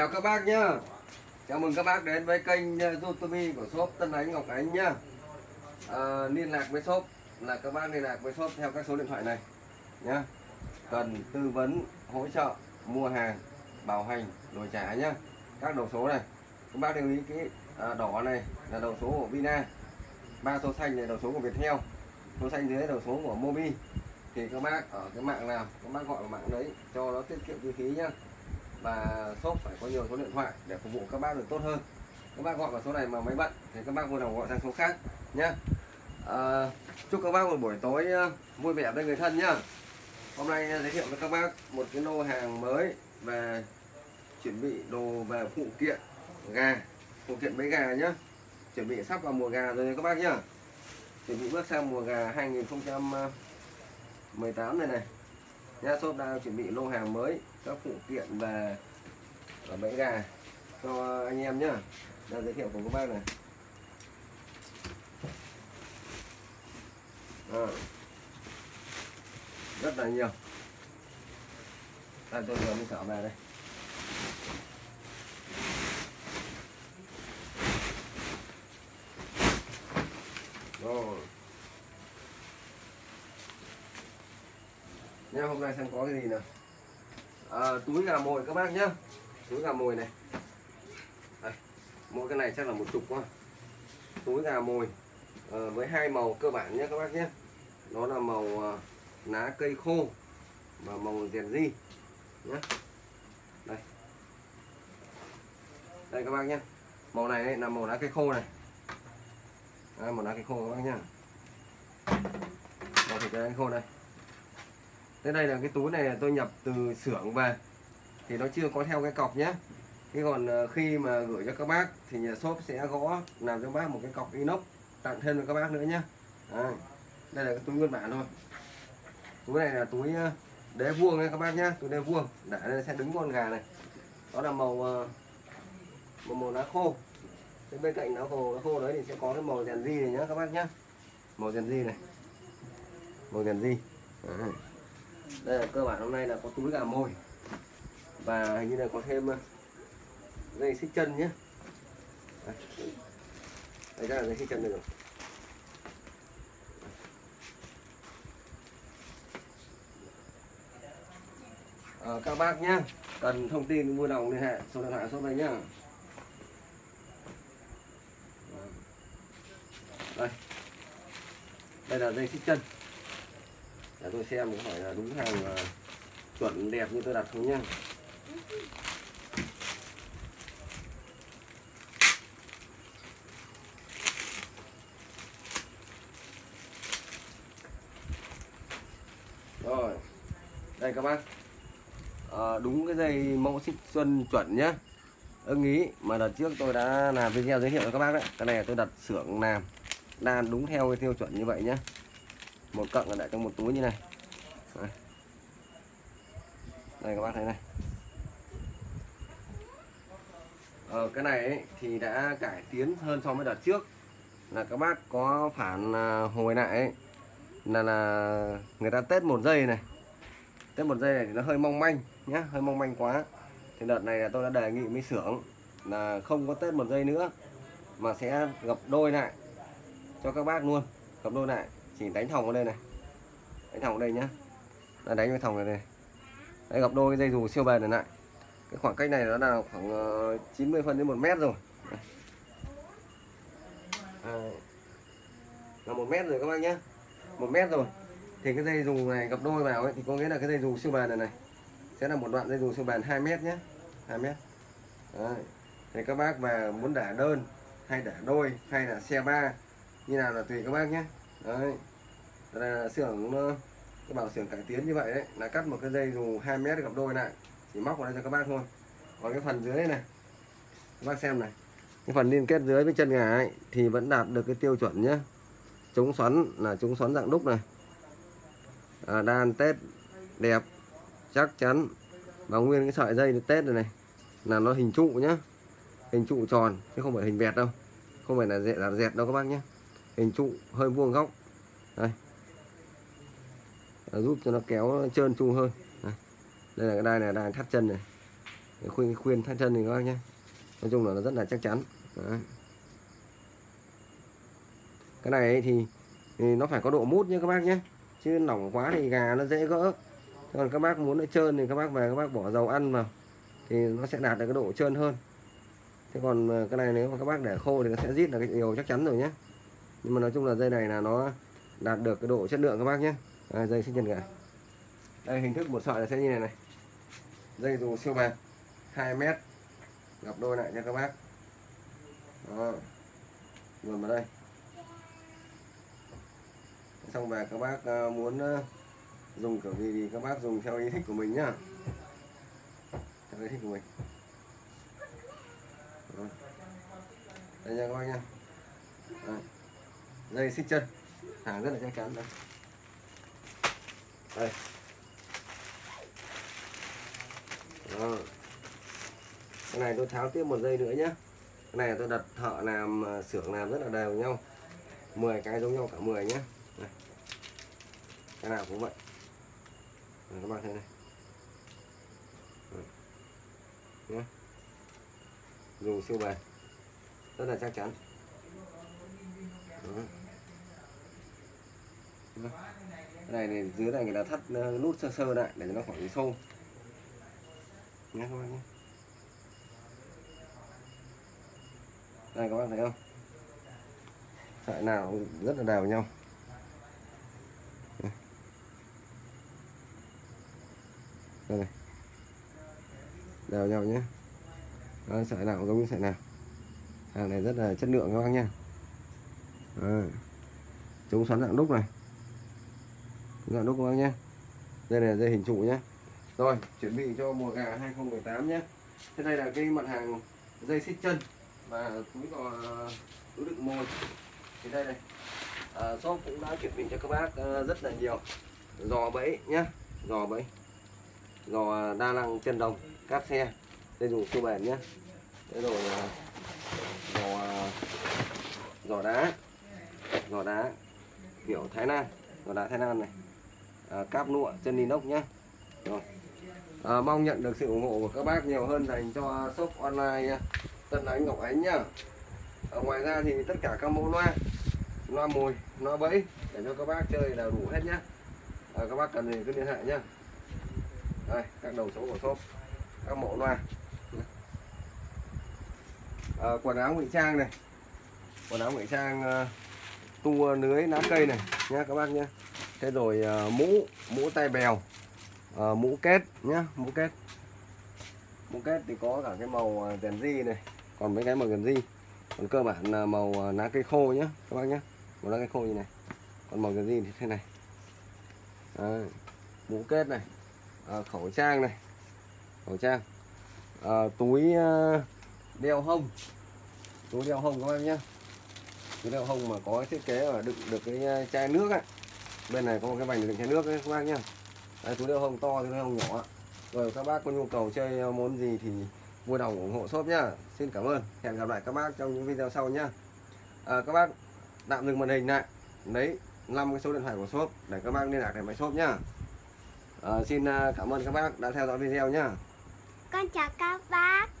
chào các bác nhá. Chào mừng các bác đến với kênh ờ, youtube của shop Tân Ánh Ngọc Ánh nhá. À, liên lạc với shop là các bác liên lạc với shop theo các số điện thoại này nhá. Cần tư vấn hỗ trợ mua hàng bảo hành đổi trả nhá. Các đầu số này. Các bác lưu ý kỹ à, ờ, đỏ này là đầu số của Vina. Ba số xanh này đầu số của Viettel. Số xanh dưới đầu số của Mobi. Thì các bác ở cái mạng nào các bác gọi vào mạng đấy cho nó tiết kiệm chi phí nhá và shop phải có nhiều số điện thoại để phục vụ các bác được tốt hơn. Các bác gọi vào số này mà máy bận thì các bác vui lòng gọi sang số khác nhé à, ờ, chúc các bác một buổi tối ờ, vui vẻ với người thân nhá. Hôm nay ờ, giới thiệu với các bác một cái lô hàng mới về chuẩn bị đồ về phụ kiện gà phụ kiện mấy gà nhá. Chuẩn bị sắp vào mùa gà rồi các bác nhá. Chuẩn bị bước sang mùa gà 2018 này này. Nha shop đang chuẩn bị lô hàng mới các phụ kiện về và bẫy gà cho anh em nhá. Là giới thiệu của các bác này. À, rất là nhiều. Đây tôi vừa mới trở về đây. Rồi nha hôm nay xem có cái gì nào à, túi gà mồi các bác nhá. Túi gà mồi này. Đây, mỗi cái này chắc là một chục quá. Túi gà mồi à, với hai màu cơ bản nhé các bác nhé đó là màu à, lá cây khô và màu rèn di nhé đây. Đây các bác nhé màu này là màu lá cây khô này. Đây, màu lá cây khô các bác nhá. Màu thịt lá cây khô này. Thế đây là cái túi này tôi nhập từ xưởng về. Thì nó chưa có theo cái cọc nhé. Thế còn ờ, khi mà gửi cho các bác thì nhà shop sẽ gõ làm cho bác một cái cọc inox tặng thêm cho các bác nữa nhé. Đây, đây là cái túi nguyên bản thôi. Túi này là túi ờ, đế vuông nha các bác nhé túi đế vuông. Để đây sẽ đứng con gà này. Đó là màu ờ, màu, màu lá khô. Thế bên cạnh lá khô lá khô đấy thì sẽ có cái màu rèn di này nhá các bác nhé. Màu rèn di này. Màu rèn di à đây là cơ bản hôm nay là có túi gà mồi. Và hình như là có thêm ờ, dây xích chân nhé. Đây, đây ra là dây xích chân được rồi. À, các bác nhé cần thông tin vui lòng liên hệ số điện thoại số đây nhá. Vâng. Đây. Đây là dây xích chân để tôi xem có phải là đúng hàng uh, chuẩn đẹp như tôi đặt không nhá rồi đây các bác. À, đúng cái dây mẫu xích xuân chuẩn nhá. Ưng ý mà đợt trước tôi đã làm video giới thiệu cho các bác đấy cái này tôi đặt xưởng làm. Đan đúng theo cái tiêu chuẩn như vậy nhá một cận là để trong một túi như này. Đây, đây các bác thấy này. Ờ, cái này ấy, thì đã cải tiến hơn so với đợt trước. Là các bác có phản à, hồi lại ấy, là là người ta test một giây này. Test một giây này thì nó hơi mong manh nhá hơi mong manh quá. Thì đợt này là tôi đã đề nghị với xưởng là không có test một giây nữa mà sẽ gập đôi lại cho các bác luôn gập đôi lại chỉ đánh thòng ở đây này. Đánh thòng ở đây nhá. Là đánh cái thòng này này. Đấy gặp đôi dây dù siêu bền này lại cái khoảng cách này nó là khoảng ờ, 90 phân đến một mét rồi. À, là một mét rồi các bác nhé một mét rồi. Thì cái dây dù này gặp đôi vào ấy thì có nghĩa là cái dây dù siêu bền này này sẽ là một đoạn dây dù siêu bền 2 mét nhé 2 mét. Đấy. thì các bác mà muốn đả đơn hay đả đôi hay là xe ba như nào là tùy các bác nhé đấy là xưởng ờ, cái bảo xưởng cải tiến như vậy đấy là cắt một cái dây dù 2 mét gặp đôi lại chỉ móc vào đây cho các bác thôi. Còn cái phần dưới này các bác xem này cái phần liên kết dưới với chân gà ấy, thì vẫn đạt được cái tiêu chuẩn nhé chống xoắn là chống xoắn dạng đúc này. À, đan tết đẹp chắc chắn. Và nguyên cái sợi dây tết này này là nó hình trụ nhá. Hình trụ tròn chứ không phải hình vẹt đâu. Không phải là dẹt là dẹt đâu các bác nhé hình trụ hơi vuông góc. Đây giúp cho nó kéo trơn tru hơn. Đây là cái đai này đai thắt chân này. Cái khuyên khuyên thắt chân thì các bác nhé nói chung là nó rất là chắc chắn. Đấy. cái này thì, thì nó phải có độ mút nhé các bác nhé chứ lỏng quá thì gà nó dễ gỡ. Còn các bác muốn nó trơn thì các bác về các bác bỏ dầu ăn vào. Thì nó sẽ đạt được cái độ trơn hơn. Thế còn ờ, cái này nếu mà các bác để khô thì nó sẽ rít là cái điều chắc chắn rồi nhé nhưng mà nói chung là dây này là nó đạt được cái độ chất lượng các bác nhé à, dây sinh chân gà đây hình thức một sợi là sẽ như này này. Dây dù siêu bền 2 mét gặp đôi lại cho các bác. Đó. Luồn vào đây. Xong về các bác à, muốn à, dùng kiểu gì thì các bác dùng theo ý thích của mình nhá. Theo ý thích của mình. Đó. đây nha các bác nha. Đây. dây xích chân. Hàng rất là chắc chắn đây đây. Đó. cái này tôi tháo tiếp một dây nữa nhé cái này tôi đặt thợ làm à, xưởng làm rất là đều nhau. 10 cái giống nhau cả 10 nhé Đây. cái nào cũng vậy. Các bạn thấy này. Nhé dù siêu bền. Rất là chắc chắn. Đó. Đó cái này thì dưới này người ta thắt nút sơ sơ lại để cho nó khỏi bị nhé các bạn nhé. Đây các bạn thấy không? Sợi nào cũng rất là đều nhau. Đây này. Đều nhau nhé. Đó, sợi nào cũng giống như sợi nào. Hàng này rất là chất lượng các bác nha chống xoắn dạng đúc này giờ dạng đúc các bác nhé đây là dây hình trụ nhé rồi chuẩn bị cho mùa gà 2018 nhé thế đây là cái mặt hàng dây xích chân và túi gò túi đựng mồi. Thì đây này. À, shop cũng đã chuẩn bị cho các bác à, rất là nhiều. Giò bẫy nhé giò bẫy. Giò đa năng chân đồng cáp xe. Đây dùng siêu bền nhé thế rồi à, giò à, giò đá. Giò đá kiểu Thái Lan. Giò đá Thái Lan này à, cáp nụa chân inox nhé. Rồi. À, mong nhận được sự ủng hộ của các bác nhiều hơn dành cho shop online Tân Ánh Ngọc Ánh nhá. À, ngoài ra thì tất cả các mẫu loa loa mồi loa bẫy để cho các bác chơi là đủ hết nhá. À, các bác cần gì cứ liên hệ nhá. Đây các đầu số của shop các mẫu loa. À, quần áo ngụy trang này. Quần áo ngụy trang uh, tua lưới lá cây này nhá các bác nhá thế rồi uh, mũ mũ tay bèo uh, mũ kết nhá mũ kết mũ kết thì có cả cái màu ờ, đèn di này còn mấy cái màu đèn di còn cơ bản là màu lá cây khô nhá các bác nhá. Màu lá cây khô như này còn màu đèn di thì thế này. À, mũ kết này à, khẩu trang này khẩu trang. À, túi đeo hông túi đeo hông các bác nhá. Túi đeo hông mà có thiết kế là đựng được cái chai nước ấy bên này có một cái vành để đựng chai nước đấy các bác nhá. Đây, túi đeo hông to túi đeo hông nhỏ rồi các bác có nhu cầu chơi ờ, món gì thì vui lòng ủng hộ shop nhá. Xin cảm ơn. Hẹn gặp lại các bác trong những video sau nhá. À, các bác tạm dừng màn hình lại. Lấy 5 cái số điện thoại của shop để các bác liên lạc để máy shop nhá. À, xin ờ, cảm ơn các bác đã theo dõi video nhá. Con chào các bác.